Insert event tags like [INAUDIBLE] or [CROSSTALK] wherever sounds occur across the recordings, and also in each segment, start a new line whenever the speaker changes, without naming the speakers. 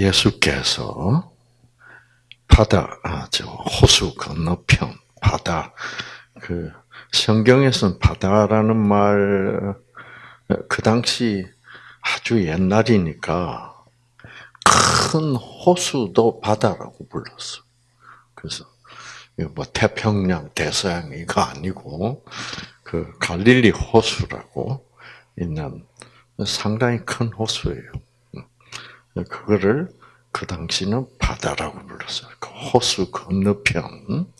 예수께서 바다, 아, 저 호수 건너편 바다 그 성경에서는 바다라는 말 그 당시 아주 옛날이니까 큰 호수도 바다라고 불렀어. 그래서 뭐 태평양, 대서양 이거 아니고 그 갈릴리 호수라고 있는 상당히 큰 호수예요. 그거를 그 당시는 바다라고 불렀어요. 그 호수 건너편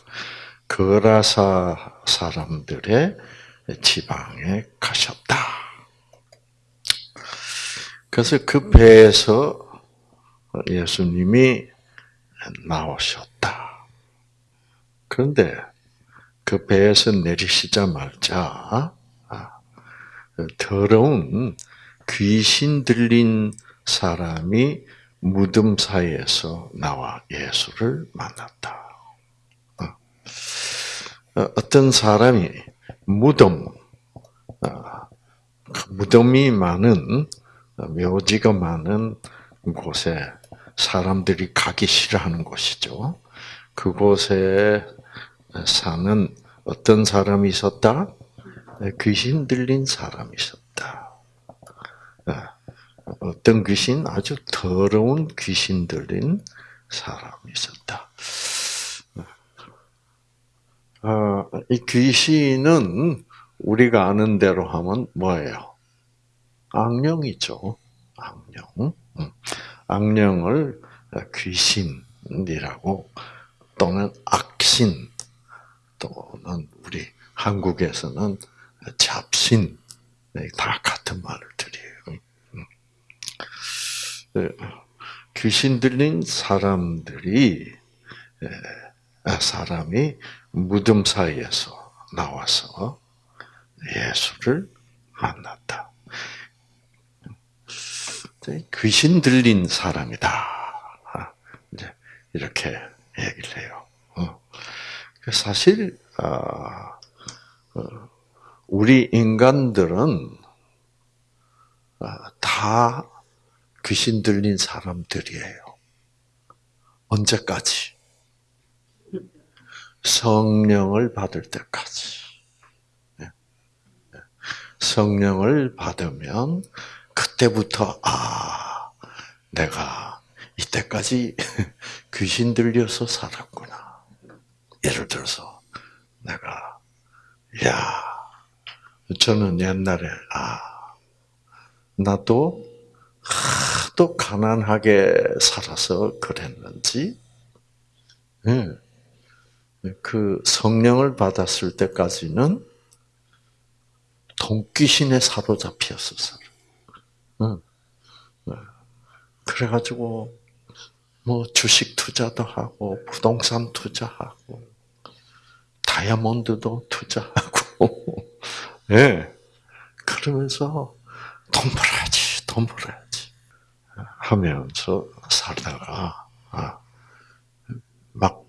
거라사 사람들의 지방에 가셨다. 그래서 그 배에서 예수님이 나오셨다. 그런데 그 배에서 내리시자마자 아, 더러운 귀신 들린 사람이 무덤 사이에서 나와 예수를 만났다. 어, 어떤 사람이 무덤, 어, 그 무덤이 많은 묘지가 많은 곳에 사람들이 가기 싫어하는 곳이죠. 그곳에 사는 어떤 사람이 있었다? 귀신 들린 사람이 있었다. 어, 어떤 귀신? 아주 더러운 귀신 들린 사람이 있었다. 어, 이 귀신은 우리가 아는 대로 하면 뭐예요? 악령이죠. 악령. 음. 악령을 귀신이라고 또는 악신 또는 우리 한국에서는 잡신 네, 다 같은 말을 들여요. 음. 네, 귀신 들린 사람들이 아, 사람이 무덤 사이에서 나와서 예수를 만났다. 귀신 들린 사람이다. 아, 이제 이렇게 얘기를 해요. 어. 사실 아, 어, 우리 인간들은 아, 다 귀신 들린 사람들이에요. 언제까지? 성령을 받을 때까지. 예. 예. 성령을 받으면 그때부터 아 내가 이때까지 [LAUGHS] 귀신 들려서 살았구나. 예를 들어서 내가 야 저는 옛날에 아 나도 하도 가난하게 살아서 그랬는지 네. 그 성령을 받았을 때까지는 동귀신에 사로잡혔었어요. 네. 그래가지고 뭐 주식 투자도 하고 부동산 투자하고 다이아몬드도 투자하고 [LAUGHS] 예 네. 그러면서 돈 벌어야지 돈 벌어야지 하면서 살다가 아, 막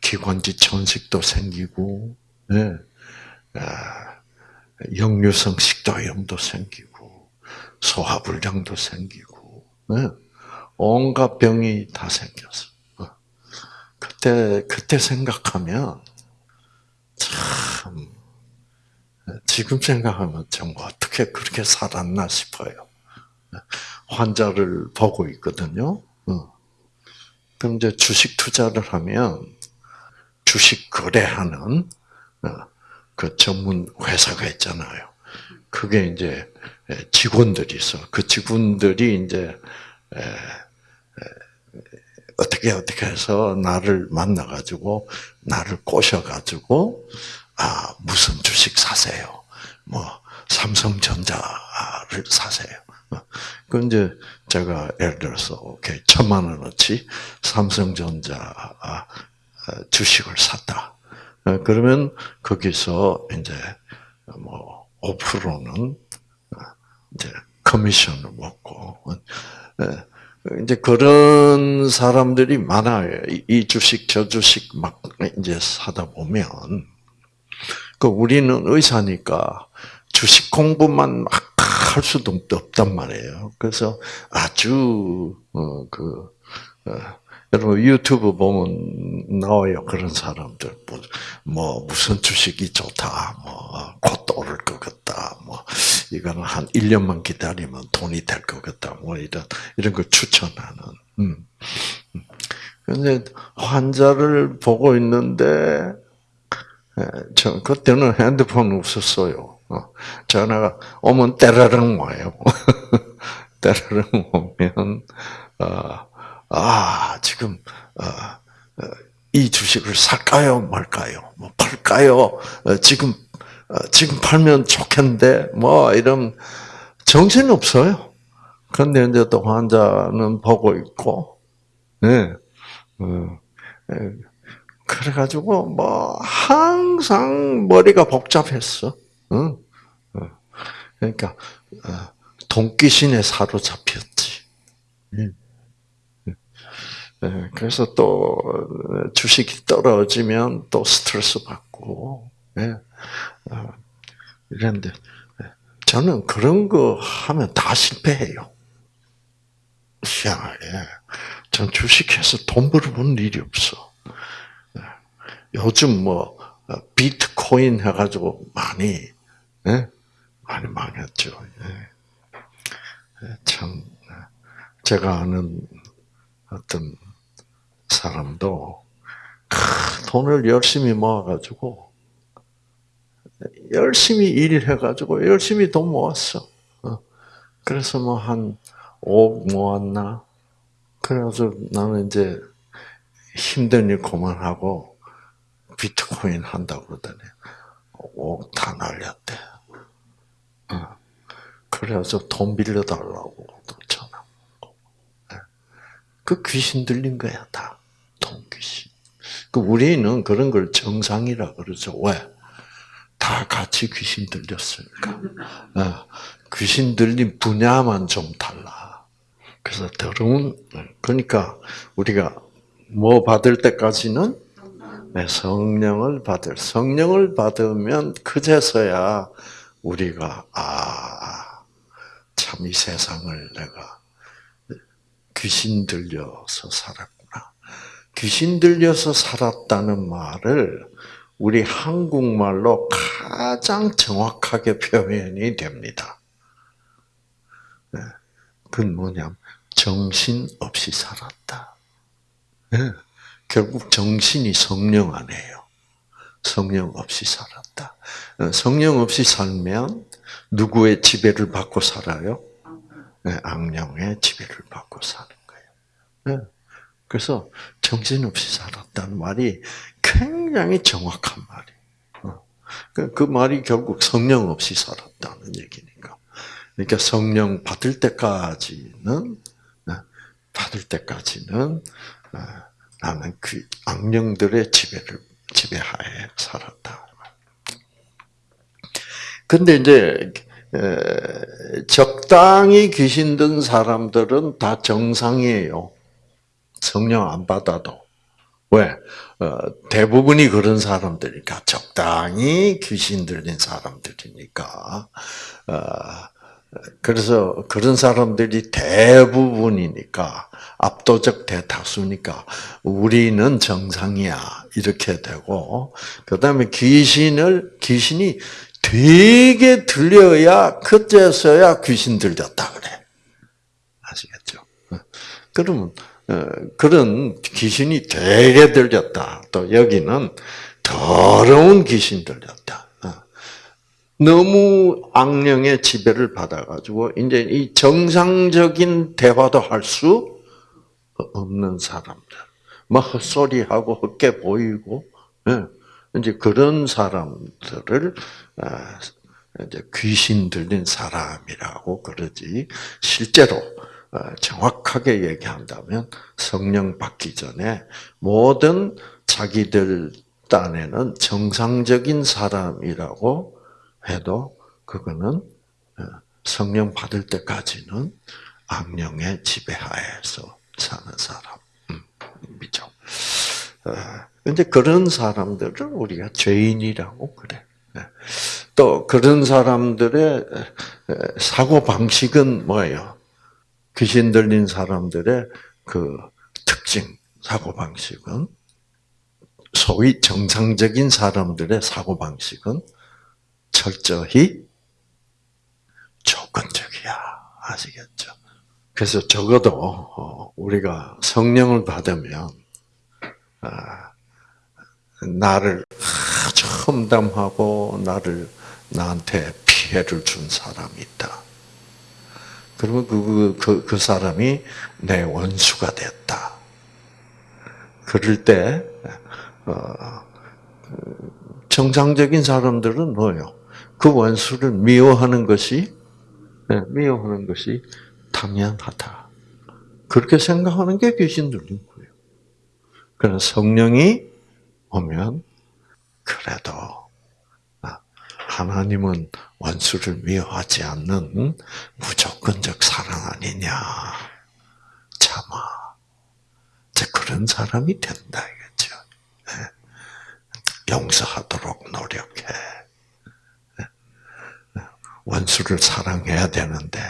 기관지 천식도 생기고, 네. 역류성 식도염도 생기고, 소화불량도 생기고, 네. 온갖 병이 다 생겼어. 어. 그때 그때 생각하면 참 지금 생각하면 정말 어떻게 그렇게 살았나 싶어요. 환자를 보고 있거든요. 어. 그럼 이제 주식 투자를 하면 주식 거래하는 어, 그 전문 회사가 있잖아요. 그게 이제 직원들이 있어. 그 직원들이 이제 어떻게 어떻게 해서 나를 만나 가지고 나를 꼬셔 가지고 아 무슨 주식 사세요. 뭐 삼성전자를 사세요. 어, 그 이제 제가 예를 들어서 오케이 천만 원어치 삼성전자 아, 주식을 샀다. 어, 그러면 거기서 이제 뭐 5%는 어, 이제 커미션을 먹고 어, 이제 그런 사람들이 많아요. 이 주식 저 주식 막 이제 사다 보면 그 우리는 의사니까 주식 공부만 막 할 수도 없단 말이에요. 그래서 아주 어 그 어, 여러분 유튜브 보면 나와요 그런 사람들 뭐, 뭐 무슨 주식이 좋다 뭐곧 오를 것 같다 뭐 이거는 한 1년만 기다리면 돈이 될 것 같다 뭐 이런 이런 걸 추천하는 음. 근데 환자를 보고 있는데 저 그때는 핸드폰 없었어요. 어, 전화가 오면 때라릉 와요. [LAUGHS] 때라릉 오면 어, 아 지금 어, 이 주식을 살까요 말까요? 뭐 팔까요? 지금 지금 팔면 좋겠는데 뭐 이런 정신 없어요. 그런데 이제 또 환자는 보고 있고, 네. 그래가지고 뭐 항상 머리가 복잡했어. 응? 그러니까 어, 돈귀신에 사로잡혔지. 그래서 또 주식이 떨어지면 또 스트레스 받고 예. 어, 이랬는데 저는 그런 거 하면 다 실패해요. 희한하게. 전 주식해서 돈 벌어본 일이 없어. 요즘 뭐 어, 비트코인 해가지고 많이 예? 많이 망했죠. 예. 예참 제가 아는 어떤 사람도 돈을 열심히 모아가지고 열심히 일해가지고 열심히 돈 모았어. 어. 그래서 뭐 한 5억 모았나? 그래서 나는 이제 힘든 일 그만하고 비트코인 한다고 그러더니 다 날렸대. 어. 그래서 돈 빌려달라고 전화. 예. 그 귀신 들린 거야 다. 돈 귀신. 그 우리는 그런 걸 정상이라 그러죠. 왜? 다 같이 귀신 들렸으니까. 어. 귀신 들린 분야만 좀 달라. 그래서 더러운 그러니까 우리가 뭐 받을 때까지는 네, 성령을 받을 성령을 받으면 그제서야 우리가 아 참 이 세상을 내가 귀신 들려서 살았구나. 귀신 들려서 살았다는 말을 우리 한국말로 가장 정확하게 표현이 됩니다. 네, 그건 뭐냐면 정신 없이 살았다. 네. 결국 정신이 성령 안에요. 성령 없이 살았다. 어, 성령 없이 살면 누구의 지배를 받고 살아요? 네, 악령의 지배를 받고 사는 거예요. 네. 그래서 정신 없이 살았다는 말이 굉장히 정확한 말이에요. 어. 그, 그 말이 결국 성령 없이 살았다는 얘기니까. 그러니까 성령 받을 때까지는 네, 받을 때까지는 나는 그 악령들의 지배를 지배하에 살았다. 근데 이제 적당히 귀신 든 사람들은 다 정상이에요. 성령 안 받아도. 왜? 어, 대부분이 그런 사람들이니까 적당히 귀신 들린 사람들이니까. 어, 그래서 그런 사람들이 대부분이니까 압도적 대다수니까 우리는 정상이야 이렇게 되고 그다음에 귀신을 귀신이 되게 들려야 그때서야 귀신 들렸다 그래 아시겠죠? 그러면 어, 그런 귀신이 되게 들렸다. 또 여기는 더러운 귀신 들렸다. 너무 악령의 지배를 받아가지고 이제 이 정상적인 대화도 할 수 없는 사람들, 막 헛소리하고 헛게 보이고, 예. 이제 그런 사람들을 아, 이제 귀신 들린 사람이라고 그러지 실제로 아, 정확하게 얘기한다면 성령 받기 전에 모든 자기들 딴에는 정상적인 사람이라고 해도 그거는 어, 성령 받을 때까지는 악령의 지배하에서 사는 사람이죠. 음, 어, 근데 그런 사람들을 우리가 죄인이라고 그래. 네. 또 그런 사람들의 사고 방식은 뭐예요? 귀신 들린 사람들의 그 특징, 사고 방식은 소위 정상적인 사람들의 사고 방식은 철저히 조건적이야. 아시겠죠? 그래서 적어도 어, 우리가 성령을 받으면 아, 나를 아주 험담하고 나를 나한테 피해를 준 사람이 있다. 그러면 그, 그, 그 사람이 내 원수가 됐다. 그럴 때, 어, 정상적인 사람들은 뭐요? 그 원수를 미워하는 것이, 네, 미워하는 것이 당연하다. 그렇게 생각하는 게 귀신 들린 거예요. 그러나 성령이 오면, 그래도, 아, 하나님은 원수를 미워하지 않는 무조건적 사랑 아니냐. 참아. 그런 사람이 된다, 이거죠. 네. 용서하도록 노력해. 네. 원수를 사랑해야 되는데,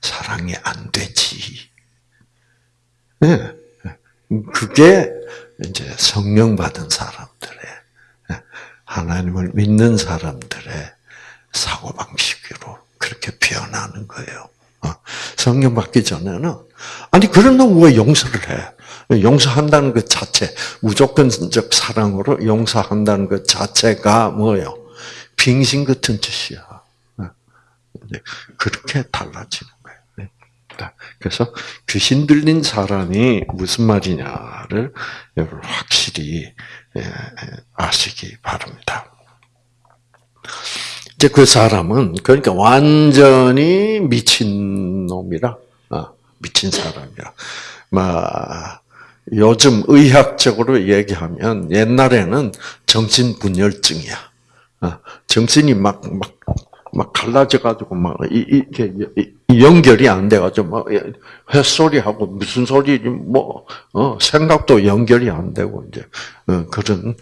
사랑이 안 되지. 네. 그게 이제 성령 받은 사람들의, 하나님을 믿는 사람들의 사고 방식으로 그렇게 변하는 거예요. 어, 성령 받기 전에는 아니 그런 놈 왜 용서를 해? 용서한다는 것 자체 무조건적 사랑으로 용서한다는 것 자체가 뭐요? 빙신 같은 짓이야. 어, 그렇게 달라지는 거예요. 네. 그래서 귀신 들린 사람이 무슨 말이냐를 여러분 확실히 예, 아시기 바랍니다. 이제 그 사람은 그러니까 완전히 미친 놈이라 어, 미친 사람이야. 막 요즘 의학적으로 얘기하면 옛날에는 정신 분열증이야. 어, 정신이 막 막 막 갈라져 가지고 막 이 게 연결이 안 돼 가지고 막 햇소리하고 무슨 소리 뭐 어, 생각도 연결이 안 되고 이제 어, 그런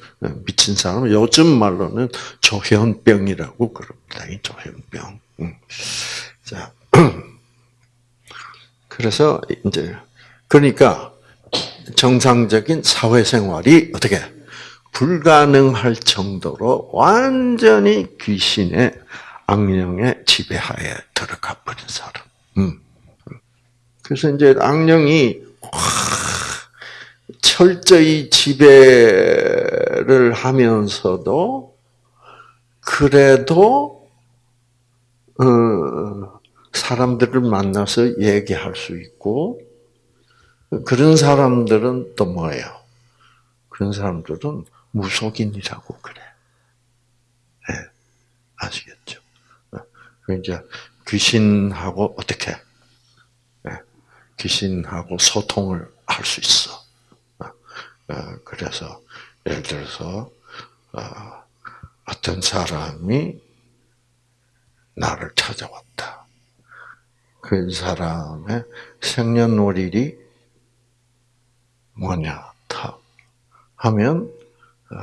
미친 사람 요즘 말로는 조현병이라고 그럽니다. 이 조현병. 자. [CLEARS THROAT] 그래서 이제 그러니까 정상적인 사회생활이 어떻게 불가능할 정도로 완전히 귀신의 악령의 지배하에 들어가 버린 사람. 음. 그래서 이제 악령이 철저히 지배를 하면서도 그래도 어, 사람들을 만나서 얘기할 수 있고 그런 사람들은 또 뭐예요? 그런 사람들은 무속인이라고 그래. 네, 아시겠죠? 그 이제 귀신하고 어떻게 네, 귀신하고 소통을 할 수 있어. 어, 그래서 예를 들어서 어, 어떤 사람이 나를 찾아왔다. 그 사람의 생년월일이 뭐냐 하면 어,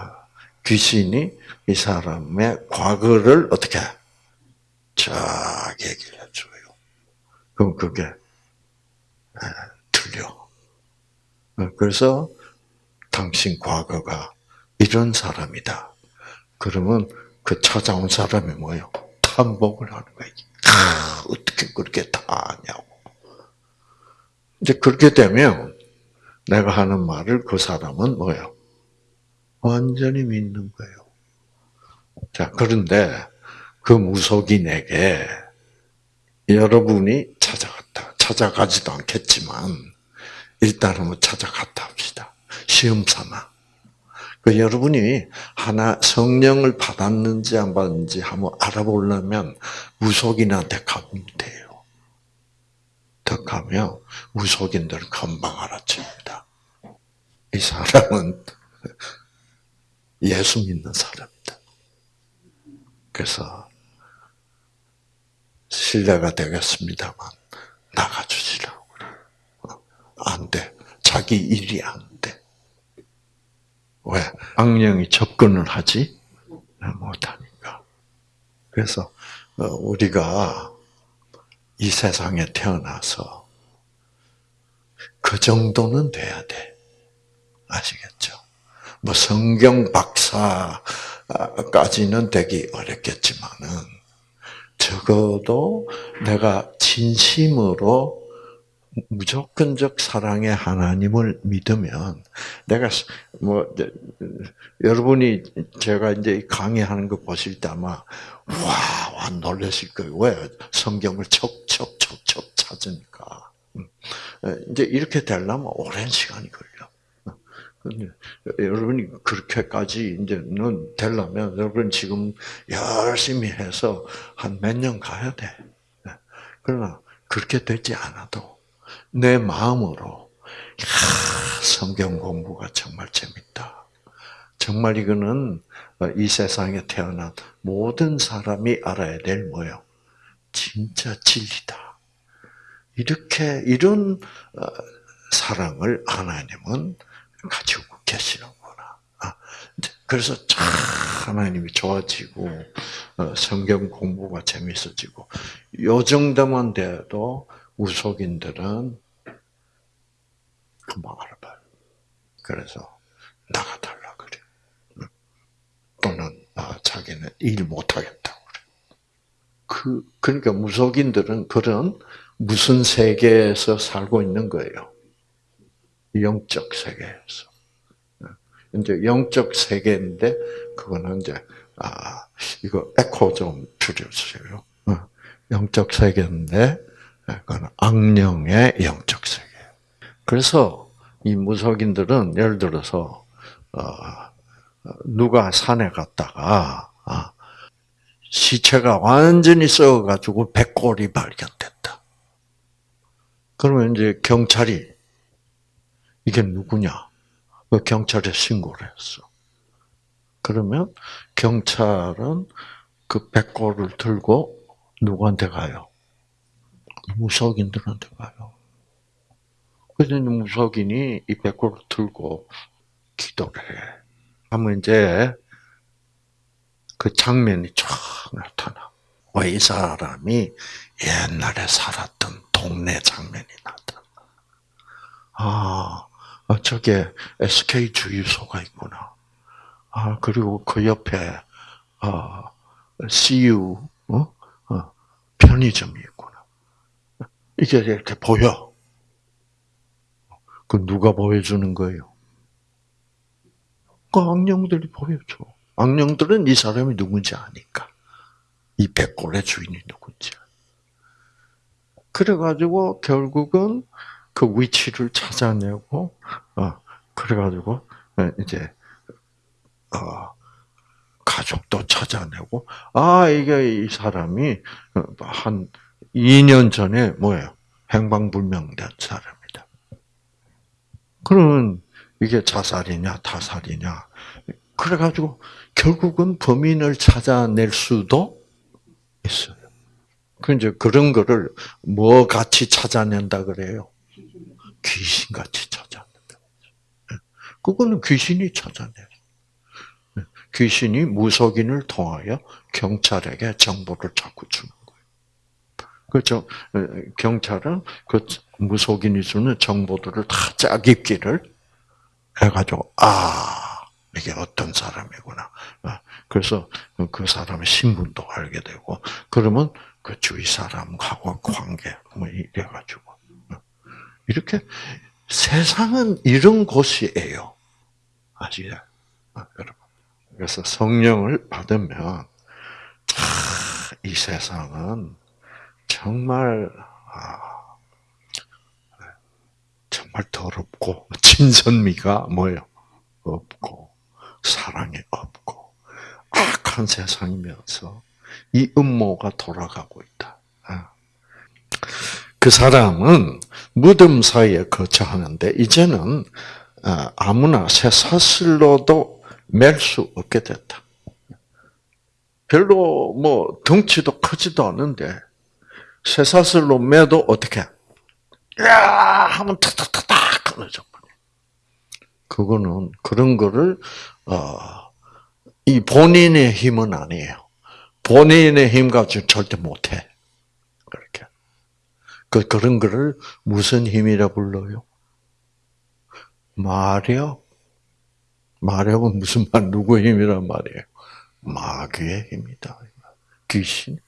귀신이 이 사람의 과거를 어떻게 쫙 얘기를 해줘요. 그럼 그게 들려. 어, 그래서 당신 과거가 이런 사람이다. 그러면 그 찾아온 사람이 뭐예요? 탐복을 하는 거예요. 아, 어떻게 그렇게 다 아냐고. 이제 그렇게 되면 내가 하는 말을 그 사람은 뭐예요? 완전히 믿는 거예요. 자, 그런데 그 무속인에게 여러분이 찾아갔다. 찾아가지도 않겠지만, 일단은 뭐 찾아갔다 합시다. 시험 삼아. 그 여러분이 하나 성령을 받았는지 안 받았는지 한번 알아보려면 무속인한테 가면 돼요. 더 가면 무속인들은 금방 알아챕니다. 이 사람은 예수 믿는 사람이다. 그래서 신뢰가 되겠습니다만 나가주시라고 안 돼. 자기 일이 안 왜? 악령이 접근을 하지 못하니까. 그래서 어, 우리가 이 세상에 태어나서 그 정도는 돼야 돼. 아시겠죠? 뭐 성경 박사까지는 되기 어렵겠지만은 적어도 내가 진심으로 무조건적 사랑의 하나님을 믿으면 내가 뭐 여러분이 제가 이제 강의하는 거 보실 때 아마 와, 와 놀라실 거예요. 왜 성경을 척척척척 찾으니까 음. 이제 이렇게 되려면 오랜 시간이 걸려. 여러분이 그렇게까지 이제는 되려면 여러분 지금 열심히 해서 한 몇 년 가야 돼. 그러나 그렇게 되지 않아도 내 마음으로 야, 성경 공부가 정말 재밌다. 정말 이거는 이 세상에 태어난 모든 사람이 알아야 될 뭐요? 진짜 진리다. 이렇게 이런 어, 사랑을 하나님은 가지고 계시는구나. 아, 그래서 참 하나님이 좋아지고 어, 성경 공부가 재밌어지고 요 정도만 돼도 우속인들은 금방 알아봐요. 그래서 나가달라 그래. 또는 아, 자기는 일 못하겠다고 그래. 그 그러니까 무속인들은 그런 무슨 세계에서 살고 있는 거예요. 영적 세계에서. 이제 영적 세계인데 그거는 이제 아 이거 에코 좀 줄여주세요. 어, 영적 세계인데 그건 악령의 영적 세계. 그래서 이 무속인들은 예를 들어서 어, 누가 산에 갔다가 아, 시체가 완전히 썩어가지고 백골이 발견됐다. 그러면 이제 경찰이 이게 누구냐? 그 경찰에 신고를 했어. 그러면 경찰은 그 백골을 들고 누구한테 가요? 무속인들한테 가요. 그래서 무속인이 이 백골을 들고 기도를 해. 하면 이제 그 장면이 쫙 나타나. 왜 이 사람이 옛날에 살았던 동네 장면이 나타나. 아, 어, 저게 SK 주유소가 있구나. 아, 그리고 그 옆에, 어, CU, 어? 어, 편의점이 있구나. 이게 이렇게 보여. 그 누가 보여주는 거예요? 그 악령들이 보여줘. 악령들은 이 사람이 누군지 아니까. 이 백골의 주인이 누군지. 그래가지고 결국은 그 위치를 찾아내고, 어, 그래가지고, 어, 이제, 어, 가족도 찾아내고, 아, 이게 이 사람이 어, 한 2년 전에 뭐예요? 행방불명된 사람이다. 그러면 이게 자살이냐, 타살이냐. 그래가지고 결국은 범인을 찾아낼 수도 있어요. 그 이제 그런 거를 뭐 같이 찾아낸다 그래요? 귀신같이 찾아낸다. 예. 그거는 귀신이 찾아내요. 예. 귀신이 무속인을 통하여 경찰에게 정보를 자꾸 주는 거예요. 그렇죠? 예, 경찰은 그 무속인이 주는 정보들을 다 짜깁기를 해가지고 아 이게 어떤 사람이구나. 어, 그래서 그 사람의 신분도 알게 되고 그러면 그 주위 사람하고 관계 뭐 이래가지고 이렇게 세상은 이런 곳이에요. 아시죠? 아, 여러분. 그래서 성령을 받으면 이 세상은 정말 아, 정말 더럽고 진선미가 뭐예요? 없고 사랑이 없고 악한 세상이면서 이 음모가 돌아가고 있다. 아. 그 사람은 무덤 사이에 거처하는데 이제는 어, 아무나 새 사슬로도 맬 수 없게 됐다. 별로 뭐 덩치도 크지도 않은데 새 사슬로 매도 어떻게? 야 하면 탁탁탁탁 끊어져 버려. 그거는 그런 거를 어, 이 본인의 힘은 아니에요. 본인의 힘 가지고 절대 못해. 그렇게. 그, 그런 거를 무슨 힘이라 불러요? 마력. 마력은 무슨 말, 누구의 힘이란 말이에요? 마귀의 힘이다. 귀신.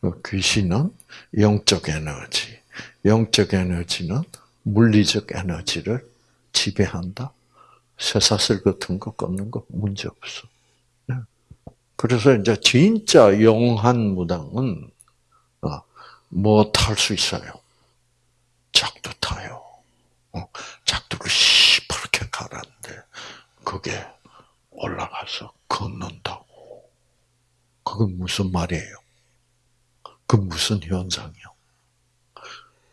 그 귀신은 영적 에너지. 영적 에너지는 물리적 에너지를 지배한다. 쇠사슬 같은 거 꺾는 거 문제 없어. 네. 그래서 이제 진짜 영한 무당은 어, 뭐 탈 수 있어요? 작두 타요. 어, 작두를 시퍼렇게 갈았는데 그게 올라가서 걷는다고. 그게 무슨 말이에요? 그 무슨 현상이요?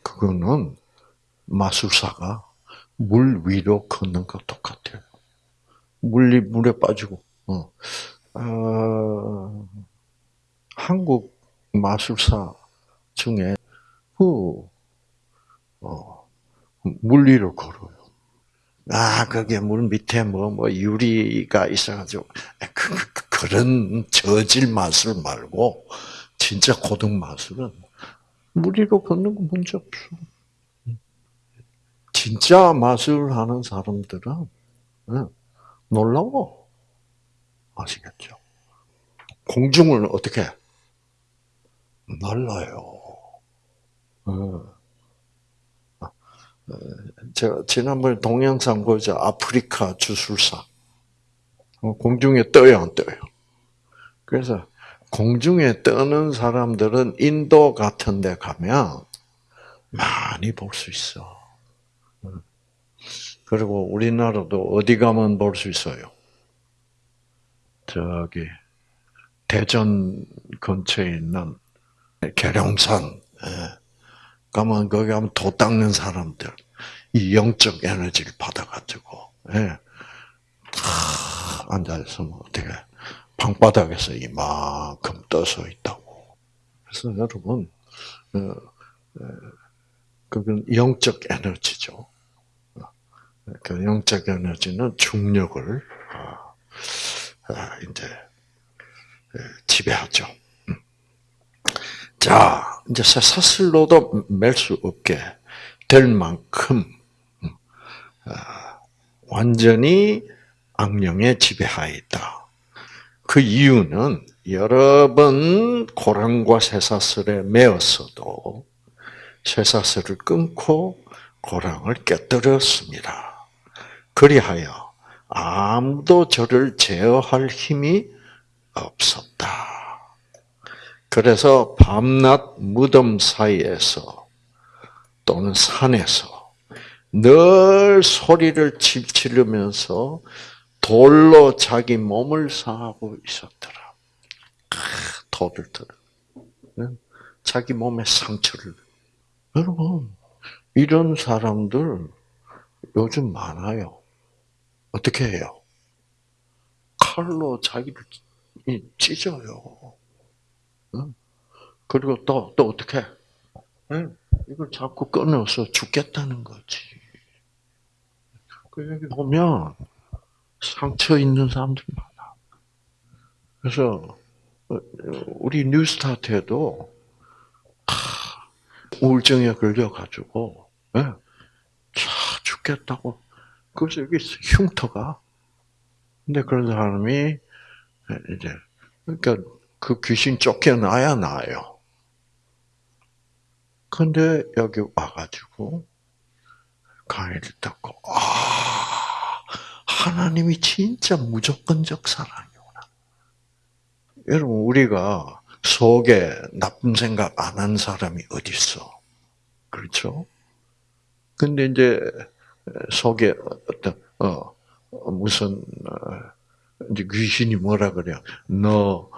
그거는 마술사가 물 위로 걷는 것 똑같아요. 물이 물에 빠지고. 어. 어, 한국 마술사 중에 그 어, 물 위로 걸어요. 아, 그게 물 밑에 뭐, 뭐, 유리가 있어가지고, 그, 그, 그 런 저질 마술 말고, 진짜 고등 마술은 물 위로 걷는 거 문제 없어. 진짜 마술을 하는 사람들은 놀라워. 아시겠죠? 공중을 어떻게 날라요. 제가 지난번에 동영상 보자 아프리카 주술사 어, 공중에 떠요 안 떠요? 그래서 공중에 떠는 사람들은 인도 같은 데 가면 많이 볼 수 있어. 그리고 우리나라도 어디 가면 볼 수 있어요? 저기 대전 근처에 있는 계룡산 예. 가면 거기 가면 도 닦는 사람들 이 영적 에너지를 받아가지고 예. 앉아 있으면 어떻게 방바닥에서 이만큼 떠서 있다고. 그래서 여러분 어, 어, 그건 영적 에너지죠. 그 영적 에너지는 중력을 아, 아, 이제 지배하죠. 음. 자, 이제 사슬로도 맬 수 없게 될 만큼 음, 아, 완전히 악령에 지배하에 있다. 그 이유는 여러 번 고랑과 쇠사슬에 매었어도 쇠사슬을 끊고 고랑을 깨뜨렸습니다. 그리하여 아무도 저를 제어할 힘이 없었다. 그래서 밤낮 무덤 사이에서 또는 산에서 늘 소리를 지르면서 돌로 자기 몸을 상하고 있었더라. 돌을 들어. 자기 몸에 상처를. 여러분, 이런 사람들 요즘 많아요. 어떻게 해요? 칼로 자기를 찢어요. 그리고 또, 또 어떻게? 이걸 자꾸 끊어서 죽겠다는 거지. 그 여기 보면 상처 있는 사람들 많아. 그래서 어, 우리 뉴스타트에도 우울증에 걸려가지고 차 죽겠다고 그래서 여기 흉터가. 근데 그런 사람이 이제 그러니까 그 귀신 쫓겨나야 나요. 근데 여기 와가지고 강의를 듣고 아 하나님이 진짜 무조건적 사랑이구나. 여러분 우리가 속에 나쁜 생각 안 한 사람이 어디 있어? 그렇죠? 근데 이제 속에 어떤 어 무슨 어, 이제 귀신이 뭐라 그래요? 너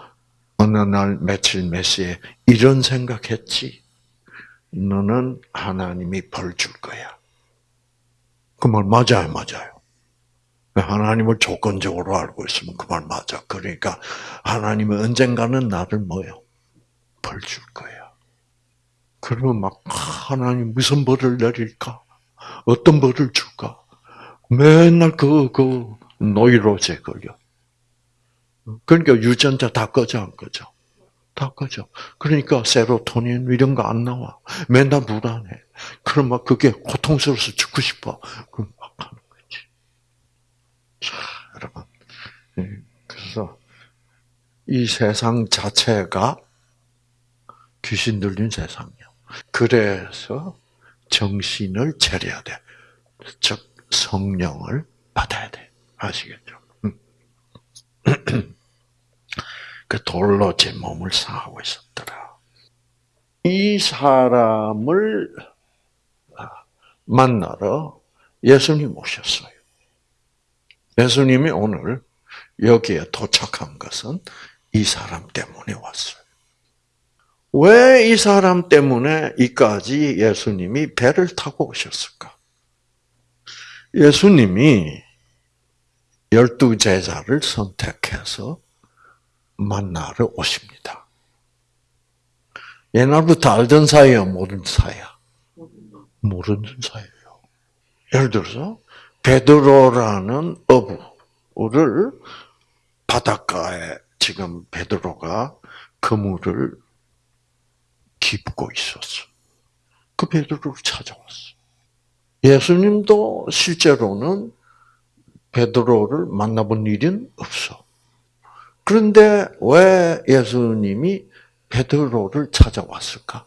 어느 날 며칠 몇 시에 이런 생각했지? 너는 하나님이 벌 줄 거야. 그 말 맞아요, 맞아요. 하나님을 조건적으로 알고 있으면 그 말 맞아. 그러니까 하나님은 언젠가는 나를 뭐요? 벌 줄 거야. 그러면 막 하나님 무슨 벌을 내릴까? 어떤 벌을 줄까? 맨날 그, 그, 노이로제 걸려. 그러니까 유전자 다 꺼져 안 꺼져? 다 꺼져. 그러니까 세로토닌 이런 거 안 나와. 맨날 불안해. 그럼 막 그게 고통스러워서 죽고 싶어. 그럼 막 하는 거지. 자, 여러분. 예, 그래서 이 세상 자체가 귀신 들린 세상이야. 그래서 정신을 차려야 돼. 즉 성령을 받아야 돼. 아시겠죠? [CLEARS THROAT] 음. 그 돌로 제 몸을 상하고 있었더라. 이 사람을 만나러 예수님 오셨어요. 예수님이 오늘 여기에 도착한 것은 이 사람 때문에 왔어요. 왜 이 사람 때문에 이까지 예수님이 배를 타고 오셨을까? 예수님이 열두 제자를 선택해서 만나러 오십니다. 옛날부터 알던 사이야, 모르는 사이야? 모르는 사이예요. 예를 들어서 베드로라는 어부를 바닷가에 지금 베드로가 그물을 깊고 있었어. 그 베드로를 찾아왔어. 예수님도 실제로는 베드로를 만나본 일은 없어. 그런데 왜 예수님이 베드로를 찾아왔을까?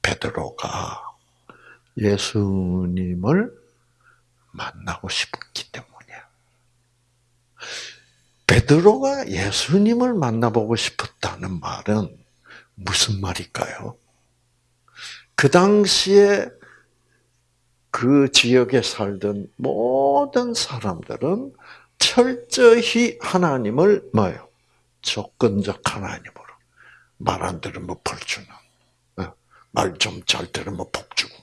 베드로가 예수님을 만나고 싶기 때문이야. 베드로가 예수님을 만나보고 싶었다는 말은 무슨 말일까요? 그 당시에 그 지역에 살던 모든 사람들은 철저히 하나님을 뭐요? 조건적 하나님으로 말 안 들으면 벌 주는 어, 말좀 잘 들으면 복 주고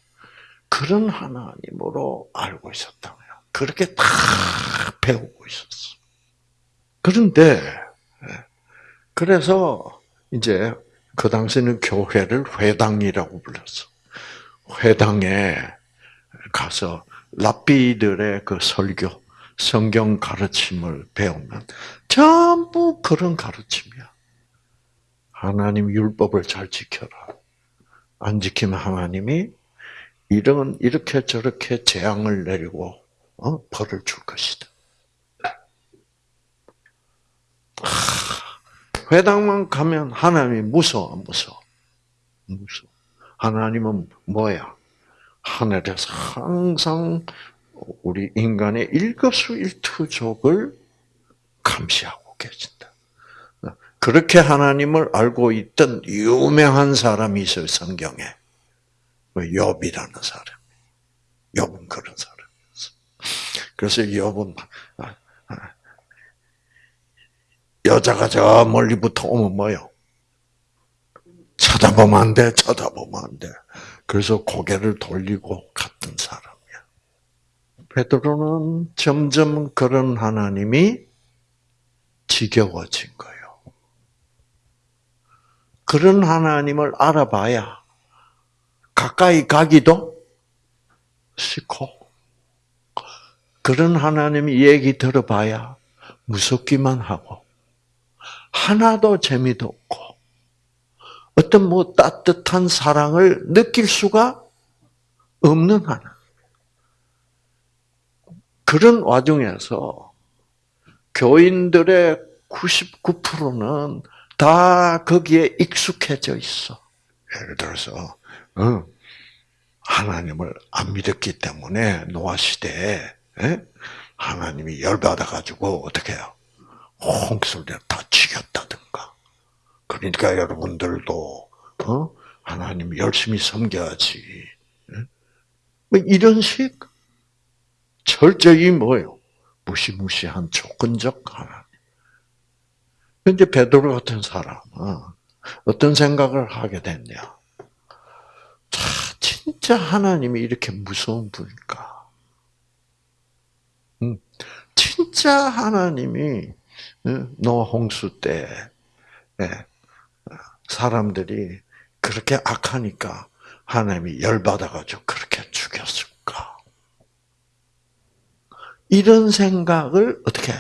그런 하나님으로 알고 있었다고요. 그렇게 다 배우고 있었어. 그런데 예, 그래서 이제 그 당시에는 교회를 회당이라고 불렀어. 회당에 가서 랍비들의 그 설교 성경 가르침을 배우면 전부 그런 가르침이야. 하나님 율법을 잘 지켜라. 안 지키면 하나님이 이런 이렇게 저렇게 재앙을 내리고 어? 벌을 줄 것이다. 하, 회당만 가면 하나님이 무서워, 무서워, 무서워. 하나님은 뭐야? 하늘에서 항상 우리 인간의 일거수일투족을 감시하고 계신다. 그렇게 하나님을 알고 있던 유명한 사람이 있어요, 성경에. 욥이라는 사람. 욥은 그런 사람이었어. 그래서 욥은 아, 아, 여자가 저 멀리부터 오면 뭐요? 쳐다보면 안 돼, 쳐다보면 안 돼. 그래서 고개를 돌리고 갔던 사람. 베드로는 점점 그런 하나님이 지겨워진 거예요. 그런 하나님을 알아봐야 가까이 가기도 싫고 그런 하나님 얘기 들어봐야 무섭기만 하고 하나도 재미도 없고 어떤 뭐 따뜻한 사랑을 느낄 수가 없는 하나. 그런 와중에서 교인들의 99%는 다 거기에 익숙해져 있어. 예를 들어서 어, 하나님을 안 믿었기 때문에 노아 시대에 예? 하나님이 열받아 가지고 어떻게 해요? 홍수를 다 죽였다든가. 그러니까 여러분들도 어? 하나님 열심히 섬겨야지. 예? 뭐 이런 식 철저히 뭐요? 무시무시한 조건적 하나님. 근데 베드로 같은 사람은 어떤 생각을 하게 됐냐? 자, 진짜 하나님이 이렇게 무서운 분일까? 음, 진짜 하나님이 노 홍수 때 예, 사람들이 그렇게 악하니까 하나님이 열받아가지고 그렇게 죽였을까? 이런 생각을 어떻게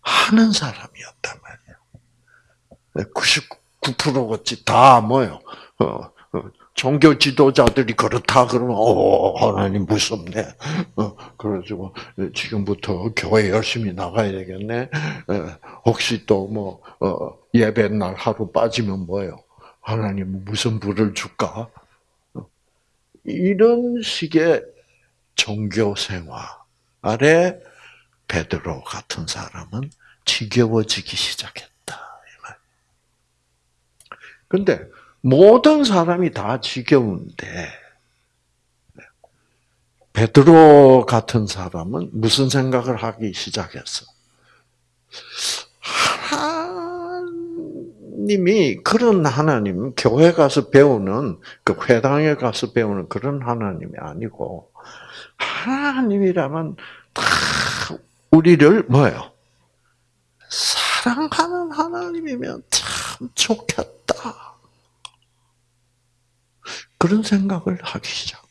하는 사람이었단 말이에요. 99%같이 다 뭐요? 어, 어, 종교 지도자들이 그렇다 그러면 어 하나님 무섭네. 어, 그래가지고 지금부터 교회 열심히 나가야 되겠네. 에, 혹시 또뭐 어, 예배 날 하루 빠지면 뭐요? 하나님 무슨 불을 줄까? 어, 이런 식의 종교 생활 에 베드로 같은 사람은 지겨워지기 시작했다. 근데 모든 사람이 다 지겨운데 베드로 같은 사람은 무슨 생각을 하기 시작했어? 하나님이 그런 하나님, 교회 가서 배우는 그 회당에 가서 배우는 그런 하나님이 아니고 하나님이라면 다 우리를 뭐예요? 사랑하는 하나님이면 참 좋겠다. 그런 생각을 하기 시작.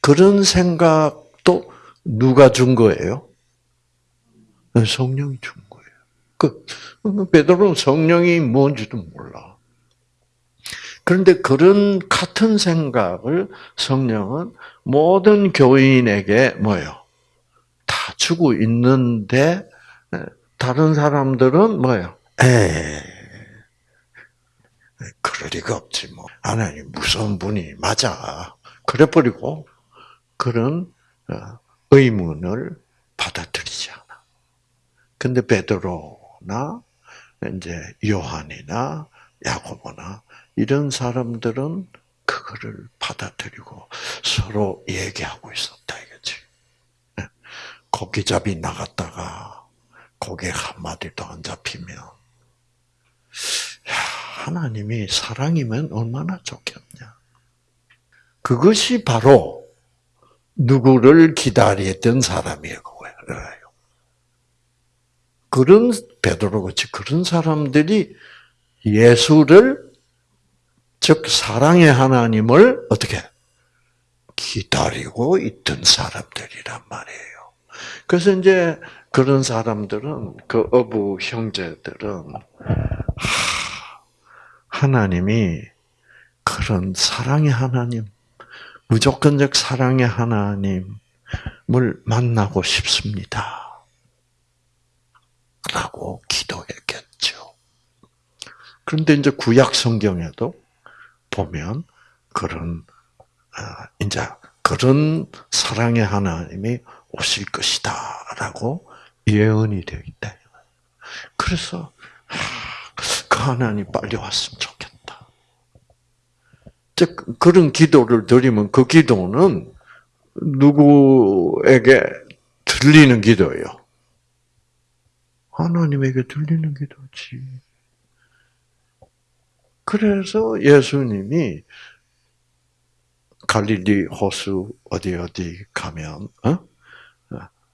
그런 생각도 누가 준 거예요? 성령이 준 거예요. 그 베드로는 성령이 뭔지도 몰라. 그런데 그런 같은 생각을 성령은 모든 교인에게 뭐요? 다 주고 있는데 다른 사람들은 뭐요? 에 그럴 리가 없지 뭐. 하나님 무서운 분이 맞아. 그래 버리고 그런 어, 의문을 받아들이지 않아. 근데 베드로나 이제 요한이나 야고보나 이런 사람들은 그거를 받아들이고 서로 얘기하고 있었다 이거지. 예. 고기잡이 나갔다가 고개 한 마디도 안 잡히면 하나님이 사랑이면 얼마나 좋겠냐. 그것이 바로 누구를 기다렸던 사람이에요. 그런 베드로 같이 그런 사람들이 예수를 즉 사랑의 하나님을 어떻게 기다리고 있던 사람들이란 말이에요. 그래서 이제 그런 사람들은 그 어부 형제들은 하 나님이 그런 사랑의 하나님, 무조건적 사랑의 하나님을 만나고 싶습니다. 라고 기도했겠죠. 그런데 이제 구약 성경에도 보면 그런 아, 이제 그런 사랑의 하나님이 오실 것이다라고 예언이 되어 있다. 그래서 그 하나님 빨리 왔으면 좋겠다. 즉 그런 기도를 드리면 그 기도는 누구에게 들리는 기도예요. 하나님에게 들리는 기도지. 그래서 예수님이 갈릴리 호수 어디 어디 가면 어?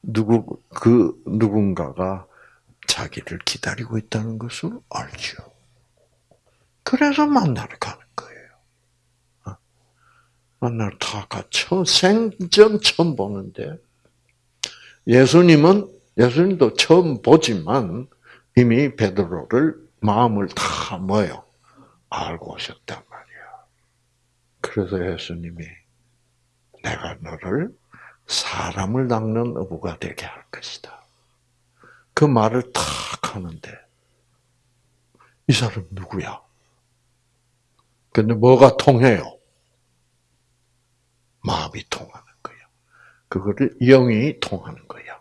누구 그 누군가가 자기를 기다리고 있다는 것을 알죠. 그래서 만나러 가는 거예요. 어? 만나러 다 같이 생전 처음 보는데 예수님은 예수님도 처음 보지만 이미 베드로를 마음을 다 뭐요 알고 오셨단 말이야. 그래서 예수님이 내가 너를 사람을 낚는 어부가 되게 할 것이다. 그 말을 탁 하는데 이 사람 누구야? 근데 뭐가 통해요? 마음이 통하는 거예요. 그거를 영이 통하는 거예요.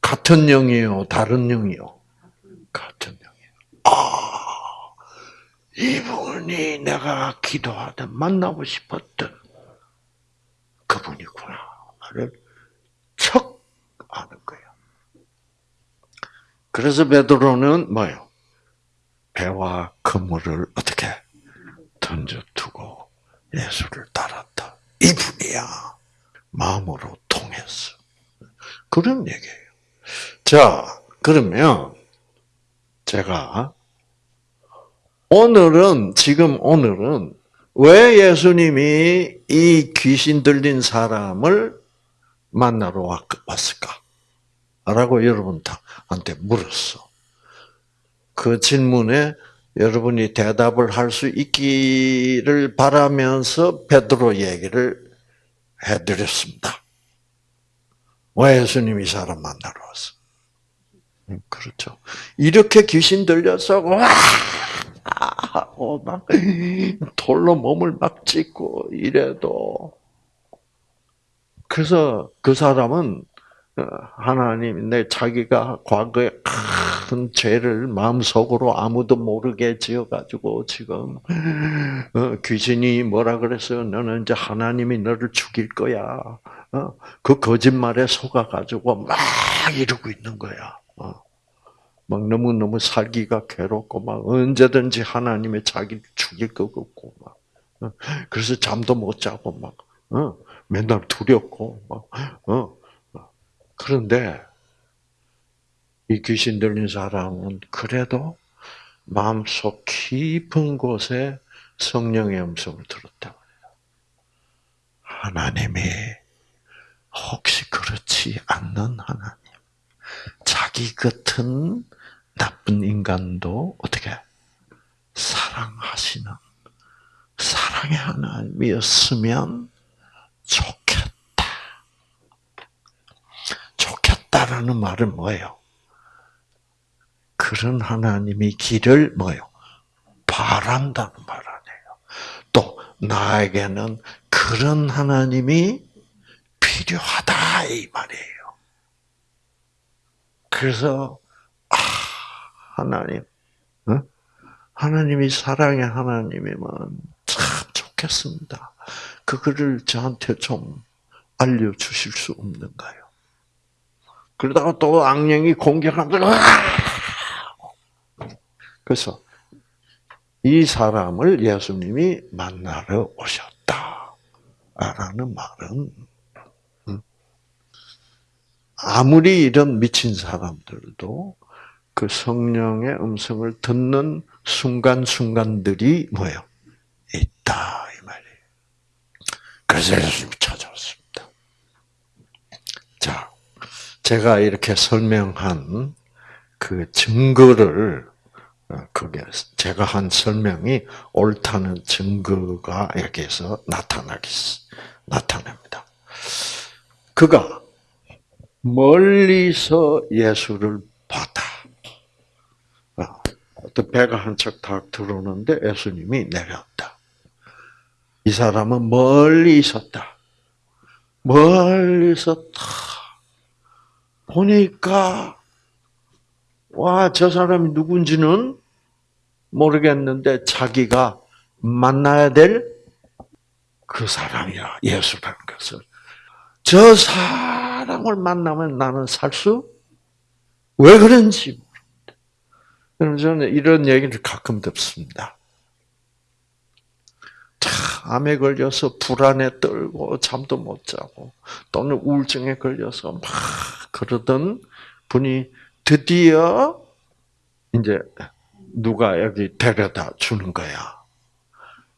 같은 영이요, 다른 영이요. 같은 영이요. 아, 이분이 내가 기도하던 만나고 싶었던 그분이구나를 척 아는 거예요. 그래서 베드로는 뭐요? 배와 그물을 어떻게 던져두고 예수를 따랐다. 이분이야. 마음으로 통했어. 그런 얘기예요. 자, 그러면 제가 오늘은 지금 오늘은 왜 예수님이 이 귀신 들린 사람을 만나러 왔을까? 라고 여러분한테 물었어. 그 질문에 여러분이 대답을 할 수 있기를 바라면서 베드로 얘기를 해드렸습니다. 왜 예수님이 사람 만나러 왔어? 음, 그렇죠. 이렇게 귀신 들려서 와 하고 막 돌로 몸을 막 찢고 이래도 그래서 그 사람은 어, 하나님 내 자기가 과거에 큰 죄를 마음속으로 아무도 모르게 지어가지고 지금 어, 귀신이 뭐라 그랬어요? 너는 이제 하나님이 너를 죽일 거야. 어, 그 거짓말에 속아가지고 막 이러고 있는 거야. 막 너무 너무 살기가 괴롭고 막 언제든지 하나님의 자기를 죽일 것 같고 막 그래서 잠도 못 자고 막 맨날 두렵고 막 그런데 이 귀신 들린 사람은 그래도 마음속 깊은 곳에 성령의 음성을 들었다. 하나님이 혹시 그렇지 않는 하나님, 자기 같은 나쁜 인간도 어떻게 사랑하시는 사랑의 하나님이었으면 좋겠다. 좋겠다라는 말은 뭐예요? 그런 하나님이 길을 뭐요? 바란다는 말 아니에요. 또 나에게는 그런 하나님이 필요하다 이 말이에요. 그래서 아 하나님, 어? 하나님이 사랑의 하나님이면 참 좋겠습니다. 그거를 저한테 좀 알려주실 수 없는가요? 그러다가 또 악령이 공격하면 그래서 이 사람을 예수님이 만나러 오셨다. 라는 말은, 음, 아무리 이런 미친 사람들도 그 성령의 음성을 듣는 순간순간들이 뭐예요? 있다. 이 말이에요. 그래서 예수님이 찾아왔습니다. 자, 제가 이렇게 설명한 그 증거를 어, 그게 제가 한 설명이 옳다는 증거가 여기에서 나타나기 나타납니다. 그가 멀리서 예수를 봤다. 어, 배가 한 척 탁 들어오는데 예수님이 내렸다. 이 사람은 멀리 있었다. 멀리서 탁 보니까 와, 저 사람이 누군지는 모르겠는데 자기가 만나야 될 그 사람이야. 예수라는 것을. 저 사람을 만나면 나는 살 수? 왜 그런지 모르겠다. 저는 이런 얘기를 가끔 듣습니다. 암에 걸려서 불안에 떨고 잠도 못 자고 또는 우울증에 걸려서 막 그러던 분이 드디어 이제 누가 여기 데려다 주는 거야.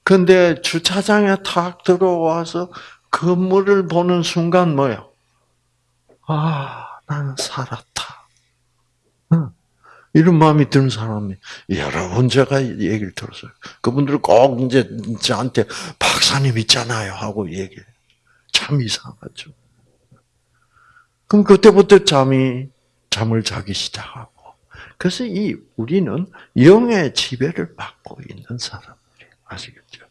근데 주차장에 탁 들어와서 건물을 보는 순간 뭐요? 아, 나는 살았다. 이런 마음이 드는 사람이 여러분 제가 얘기를 들었어요. 그분들 꼭 이제 저한테 박사님 있잖아요 하고 얘기해. 참 이상하죠. 그럼 그때부터 잠이 잠을 자기 시작하고 그래서 이 우리는 영의 지배를 받고 있는 사람들이 아시겠죠?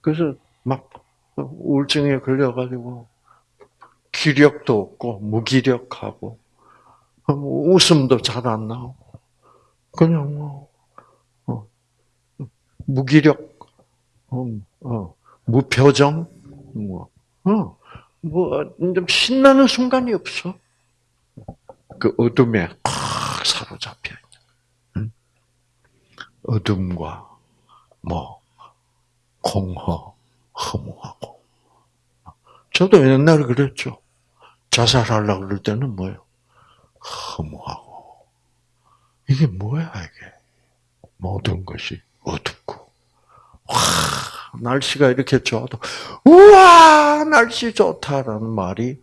그래서 막 우울증에 걸려가지고 기력도 없고 무기력하고 뭐 웃음도 잘 안 나오고 그냥 뭐 어, 무기력, 어, 어, 무표정, 뭐, 어, 뭐좀 신나는 순간이 없어. 그 어둠에 사로잡혀 있는 어둠과 뭐 공허, 허무하고. 저도 옛날에 그랬죠. 자살하려고 그럴 때는 뭐예요? 허무하고. 이게 뭐야, 이게? 모든 것이 어둡고. 와, 날씨가 이렇게 좋아도, 우와, 날씨 좋다라는 말이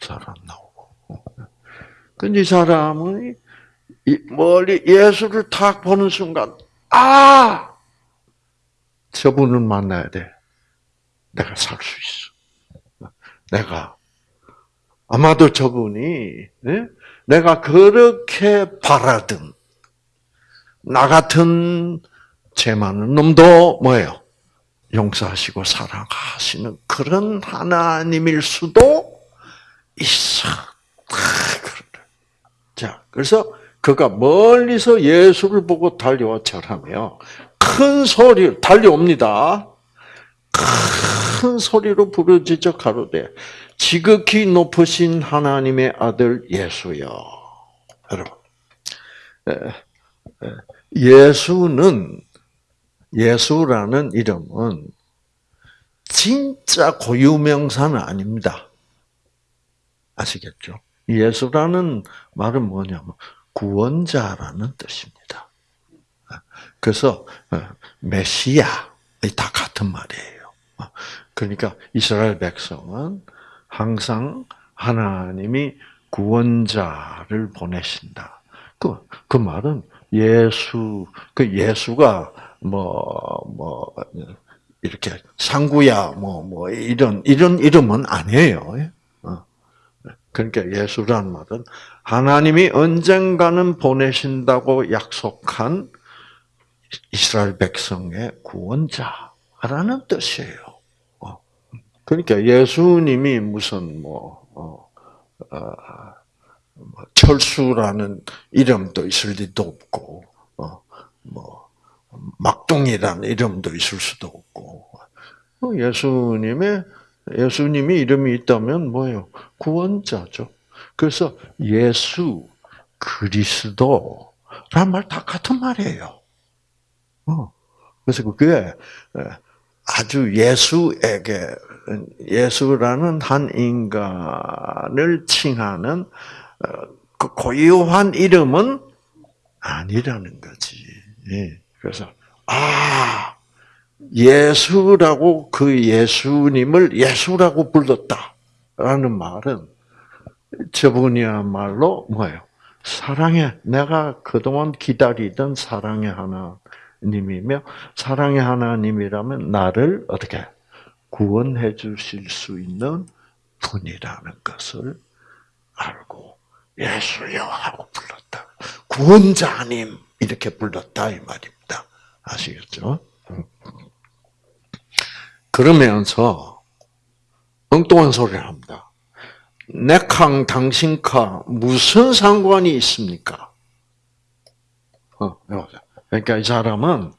잘 안 나오고. 근데 이 사람은 이 멀리 예수를 탁 보는 순간, 아! 저분을 만나야 돼. 내가 살 수 있어. 내가. 아마도 저분이, 네? 내가 그렇게 바라던, 나 같은 죄 많은 놈도 뭐예요? 용서하시고 사랑하시는 그런 하나님일 수도 있어. 자, 그래서 그가 멀리서 예수를 보고 달려와 절하며 큰 소리로 달려옵니다. 큰 소리로 부르짖어 가로되 지극히 높으신 하나님의 아들 예수여. 여러분, 예수는 예수라는 이름은 진짜 고유명사는 아닙니다. 아시겠죠? 예수라는 말은 뭐냐면 구원자라는 뜻입니다. 그래서 메시아 다 같은 말이에요. 그러니까 이스라엘 백성은 항상 하나님이 구원자를 보내신다. 그, 그 말은 예수, 그 예수가 뭐, 뭐, 이렇게 상구야, 뭐, 뭐, 이런, 이런 이름은 아니에요. 어. 그러니까 예수란 말은 하나님이 언젠가는 보내신다고 약속한 이스라엘 백성의 구원자라는 뜻이에요. 어. 그러니까 예수님이 무슨 뭐, 어, 어, 뭐 철수라는 이름도 있을 리도 없고, 어, 뭐, 막둥이라는 이름도 있을 수도 없고, 어, 예수님의, 예수님이 이름이 있다면 뭐예요? 구원자죠. 그래서 예수, 그리스도란 말 다 같은 말이에요. 어. 그래서 그게 아주 예수에게 예수라는 한 인간을 칭하는 어, 그 고유한 이름은 아니라는 거지. 예. 그래서 아 예수라고 그 예수님을 예수라고 불렀다라는 말은 저분이야말로 뭐예요? 사랑의 내가 그동안 기다리던 사랑의 하나님이며 사랑의 하나님이라면 나를 어떻게 구원해 주실 수 있는 분이라는 것을 알고 예수여 하고 불렀다. 구원자님 이렇게 불렀다 이 말입니다. 아시겠죠? 그러면서 엉뚱한 소리를 합니다. 내 캉 당신카 무슨 상관이 있습니까? 어, 그러니까 이 사람은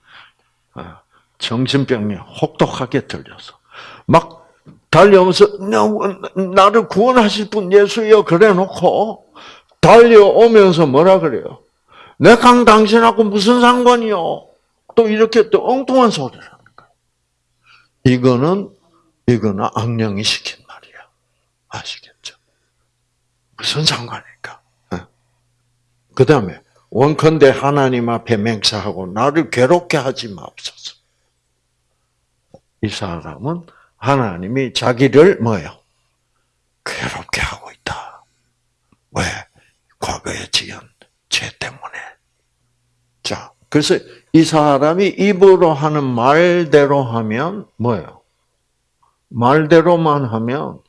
어, 정신병이 혹독하게 들려서 막 달려오면서 나를 구원하실 분 예수여 그래 놓고 달려오면서 뭐라 그래요? 내 강 당신하고 무슨 상관이요? 또 이렇게 또 엉뚱한 소리를 하는 거예요. 이거는 이거는 악령이 시킨 말이야. 아시겠죠? 무슨 상관일까? 그 다음에 원컨대 하나님 앞에 맹세하고 나를 괴롭게 하지 마옵소서. 이 사람은 하나님이 자기를 뭐예요? 괴롭게 하고 있다. 왜? 과거에 지은 죄 때문에. 자, 그래서 이 사람이 입으로 하는 말대로 하면 뭐예요? 말대로만 하면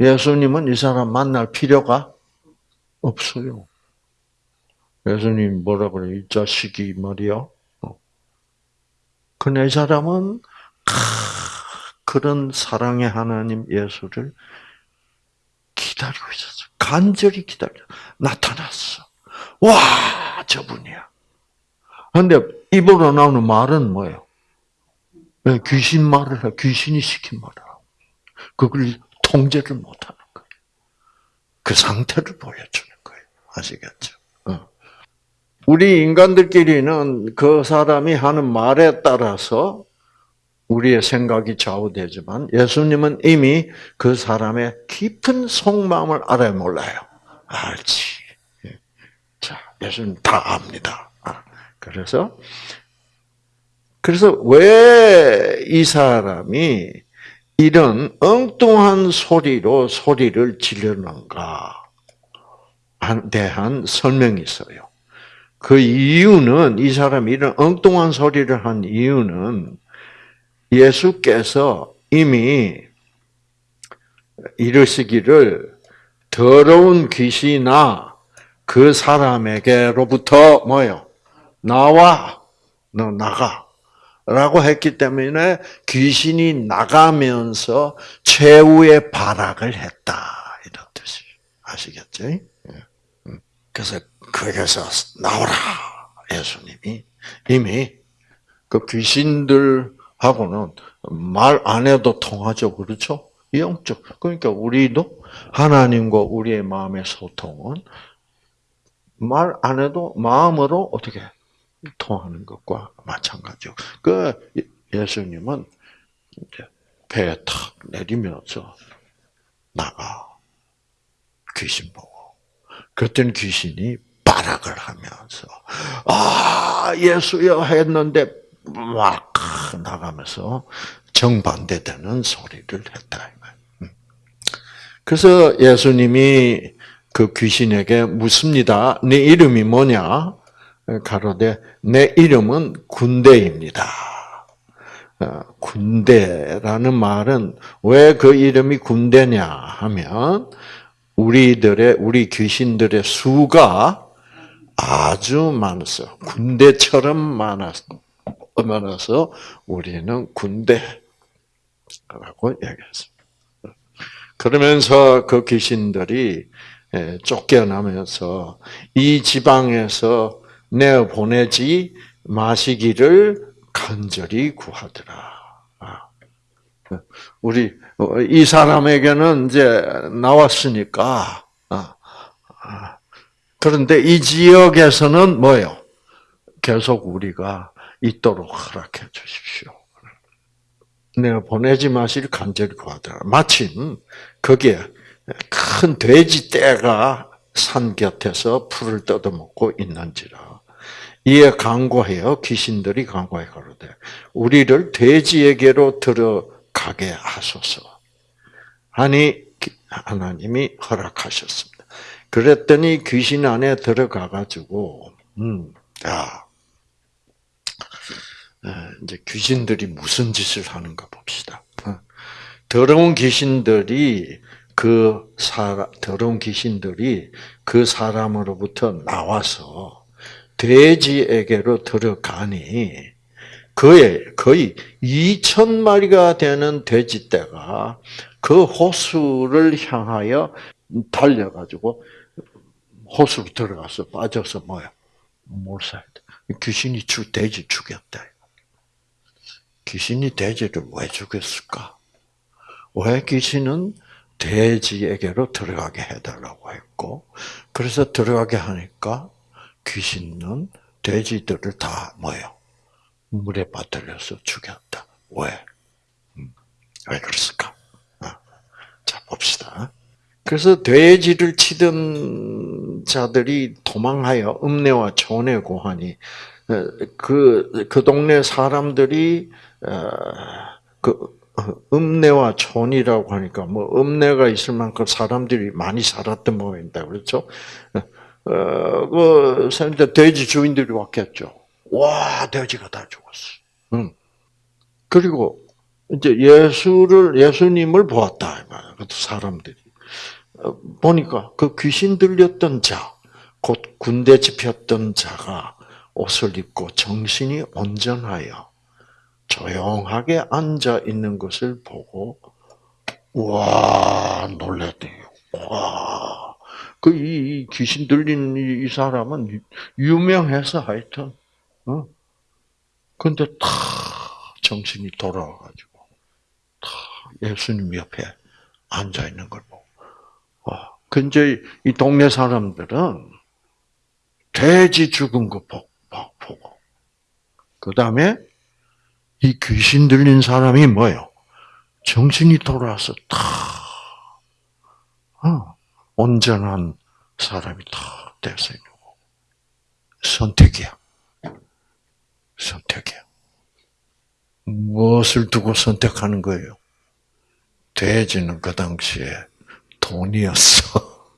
예수님은 이 사람 만날 필요가 없어요. 예수님 뭐라 그래? 이 자식이 말이야. 어. 근데 이 사람은 그런 사랑의 하나님 예수를 기다리고 있었어. 간절히 기다려. 나타났어. 와, 저분이야. 근데 입으로 나오는 말은 뭐예요? 귀신 말을 해. 귀신이 시킨 말을 하고. 그걸 통제를 못하는 거예요. 그 상태를 보여주는 거예요. 아시겠죠? 어. 우리 인간들끼리는 그 사람이 하는 말에 따라서 우리의 생각이 좌우되지만 예수님은 이미 그 사람의 깊은 속마음을 알아야 몰라요. 알지. 예. 자, 예수님 다 압니다. 아, 그래서 그래서 왜 이 사람이 이런 엉뚱한 소리로 소리를 지르는가 대한 설명이 있어요. 그 이유는 이 사람이 이런 엉뚱한 소리를 한 이유는 예수께서 이미 이르시기를 더러운 귀신아 그 사람에게로부터 뭐요? 나와 너 나가. 라고 했기 때문에 귀신이 나가면서 최후의 발악을 했다. 이런 뜻이 아시겠죠? 예. 음. 그래서 거기서 나오라. 예수님이 이미 그 귀신들 하고는 말 안 해도 통하죠. 그렇죠? 영적. 그러니까 우리도 하나님과 우리의 마음의 소통은 말 안 해도 마음으로 어떻게 통하는 것과 마찬가지요. 그 예수님은 배에 탁 내리면서 나가 귀신 보고 그랬더니 귀신이 발악을 하면서 아 예수여 했는데 막 나가면서 정반대되는 소리를 했다. 음. 그래서 예수님이 그 귀신에게 묻습니다. 네 이름이 뭐냐? 가로되 내 이름은 군대입니다. 어, 군대라는 말은 왜 그 이름이 군대냐 하면 우리들의 우리 귀신들의 수가 아주 많았어. 군대처럼 많았어. 많아서 우리는 군대라고 얘기했습니다. 그러면서 그 귀신들이 쫓겨나면서 이 지방에서 내 보내지 마시기를 간절히 구하더라. 아. 우리 어, 이 사람에게는 이제 나왔으니까 아, 아. 그런데 이 지역에서는 뭐요? 계속 우리가 있도록 허락해 주십시오. 내가 보내지 마시를 간절히 구하더라. 마침 거기에 큰 돼지 떼가 산 곁에서 풀을 뜯어먹고 있는지라. 이에 강구하여 귀신들이 강구하여 가로되 우리를 돼지에게로 들어가게 하소서. 하니 하나님이 허락하셨습니다. 그랬더니 귀신 안에 들어가 가지고 음, 야. 이제 귀신들이 무슨 짓을 하는가 봅시다. 어. 더러운 귀신들이 그 사, 더러운 귀신들이 그 사람으로부터 나와서 돼지에게로 들어가니 그의 거의 2천 마리가 되는 돼지떼가 그 호수를 향하여 달려가지고 호수로 들어가서 빠져서 뭐야 돼. 귀신이 주 돼지 죽였다. 귀신이 돼지를 왜 죽였을까? 왜 귀신은 돼지에게로 들어가게 해달라고 했고, 그래서 들어가게 하니까 귀신은 돼지들을 다 뭐요? 물에 빠뜨려서 죽였다. 왜? 음, 왜 그랬을까? 어. 자 봅시다. 그래서 돼지를 치던 자들이 도망하여 읍내와 촌에 고하니 그그 그 동네 사람들이 어, 그 읍내와 촌이라고 하니까 뭐 읍내가 있을 만큼 사람들이 많이 살았던 모양이다 그렇죠? 어, 그, 돼지 주인들이 왔겠죠. 와, 돼지가 다 죽었어. 응. 그리고, 이제 예수를, 예수님을 보았다. 그 사람들이. 어, 보니까 그 귀신 들렸던 자, 곧 군대 집혔던 자가 옷을 입고 정신이 온전하여 조용하게 앉아 있는 것을 보고, 와, 놀랬대요. 와. 그 이 귀신 들린 이 사람은 유명해서 하여튼, 어? 근데 다 정신이 돌아와가지고 다 예수님 옆에 앉아 있는 걸 보고, 와. 근데 이 동네 사람들은 돼지 죽은 거 보고, 그 다음에 이 귀신 들린 사람이 뭐요? 정신이 돌아와서 다, 어. 온전한 사람이 다 됐어요. 선택이야. 선택이야. 무엇을 두고 선택하는 거예요? 돼지는 그 당시에 돈이었어.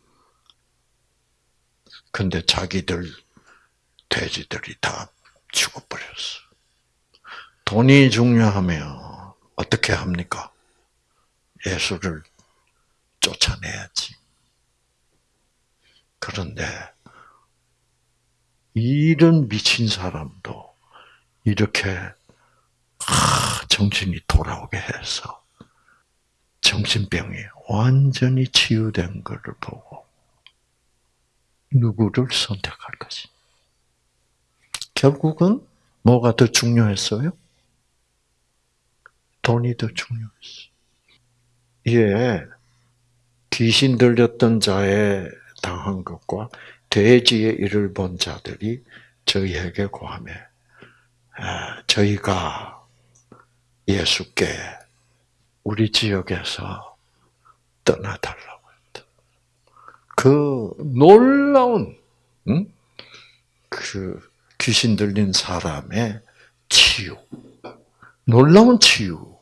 [LAUGHS] 근데 자기들 돼지들이 다 죽어버렸어. 돈이 중요하면 어떻게 합니까? 예수를 쫓아내야지. 그런데 이런 미친 사람도 이렇게 정신이 돌아오게 해서 정신병이 완전히 치유된 것을 보고 누구를 선택할 것이. 결국은 뭐가 더 중요했어요? 돈이 더 중요했어. 예, 귀신 들렸던 자에 당한 것과 돼지의 일을 본 자들이 저희에게 고함해 아, 저희가 예수께 우리 지역에서 떠나달라고 했다. 그 놀라운 응? 그 귀신 들린 사람의 치유, 놀라운 치유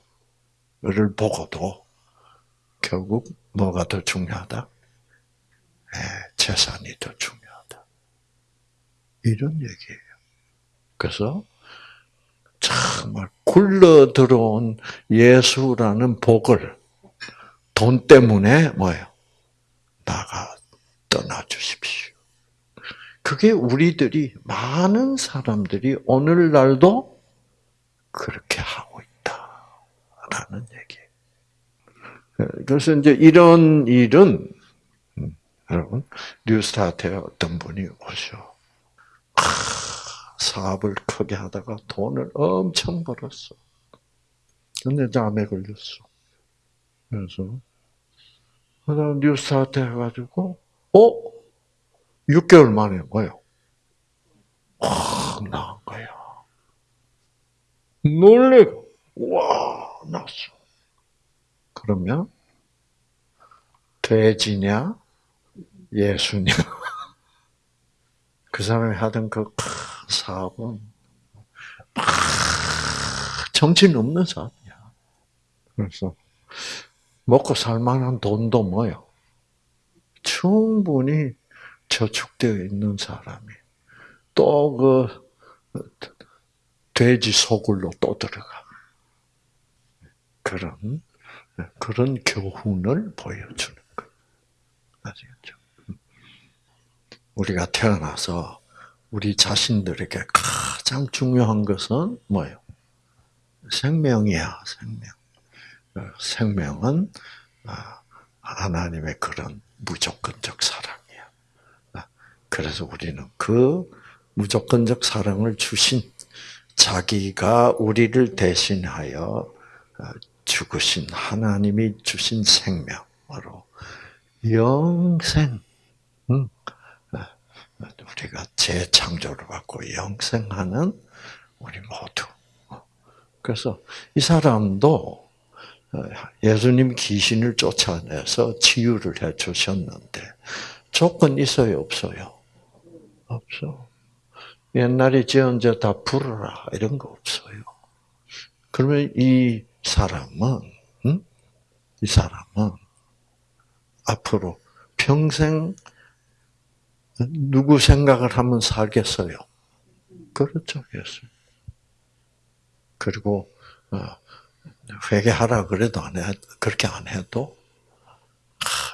를 보고도 결국 뭐가 더 중요하다? 네, 재산이 더 중요하다. 이런 얘기예요. 그래서 정말 굴러 들어온 예수라는 복을 돈 때문에 뭐예요? 나가 떠나 주십시오. 그게 우리들이 많은 사람들이 오늘날도 그렇게 하고 있다라는. 그래서 이제 이런 일은 음, 여러분 뉴스타트에 어떤 분이 오셔. 사업을 크게 하다가 돈을 엄청 벌었어. 근데 잠에 걸렸어. 그래서 그다음 뉴스타트 해가지고 어 6개월 만에 뭐요? 확 나은 거야. 놀래고 와 났어. 그러면 돼지냐 예수냐 [LAUGHS] 그 사람이 하던 그 사업은 정신 없는 사업이야. 그래서 먹고 살만한 돈도 뭐요? 충분히 저축되어 있는 사람이 또 그 돼지 소굴로 또 들어가. 그런 그런 교훈을 보여주는 거예요. 아시겠죠? 우리가 태어나서 우리 자신들에게 가장 중요한 것은 뭐예요? 생명이야, 생명. 어, 생명은 아, 하나님의 그런 무조건적 사랑이야. 아, 그래서 우리는 그 무조건적 사랑을 주신 자기가 우리를 대신하여 어, 죽으신 하나님이 주신 생명으로 영생, 우리가 재창조를 받고 영생하는 우리 모두. 그래서 이 사람도 예수님 귀신을 쫓아내서 치유를 해 주셨는데 조건 있어요, 없어요? 없어. 옛날에 지은 다 부르라 이런 거 없어요. 그러면 이 사람은 응? 이 사람은 앞으로 평생 누구 생각을 하면 살겠어요? 그렇죠, 예수. 그리고 어, 회개하라 그래도 안 해, 그렇게 안 해도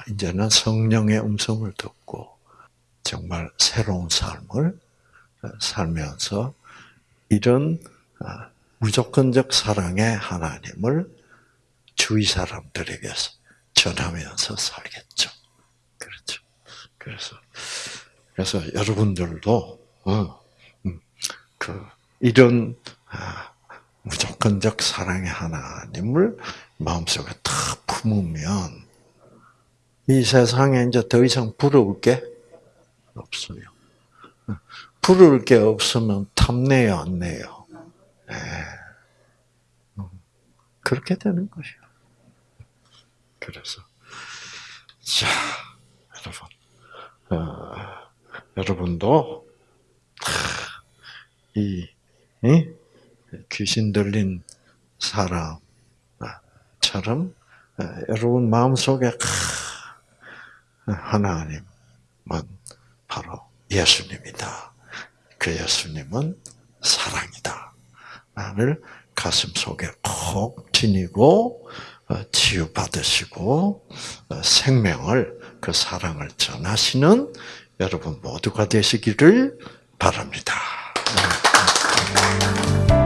이제는 성령의 음성을 듣고 정말 새로운 삶을 어, 살면서 이런 어, 무조건적 사랑의 하나님을 주위 사람들에게 전하면서 살겠죠. 그렇죠. 그래서 그래서 여러분들도 어, 음, 그 이런 아, 무조건적 사랑의 하나님을 마음속에 탁 품으면 이 세상에 이제 더 이상 부러울 게 없어요. 부러울 게 없으면 탐내요, 안 내요? 네. 그렇게 되는 것이요. 그래서 자, 여러분. 어, 여러분도 이, 이 귀신 들린 사람처럼 여러분 마음속에 하나님은 바로 예수님이다. 그 예수님은 사랑이다. 나를 가슴 속에 콕 지니고 어, 치유받으시고 어, 생명을 그 사랑을 전하시는 여러분 모두가 되시기를 바랍니다. 네.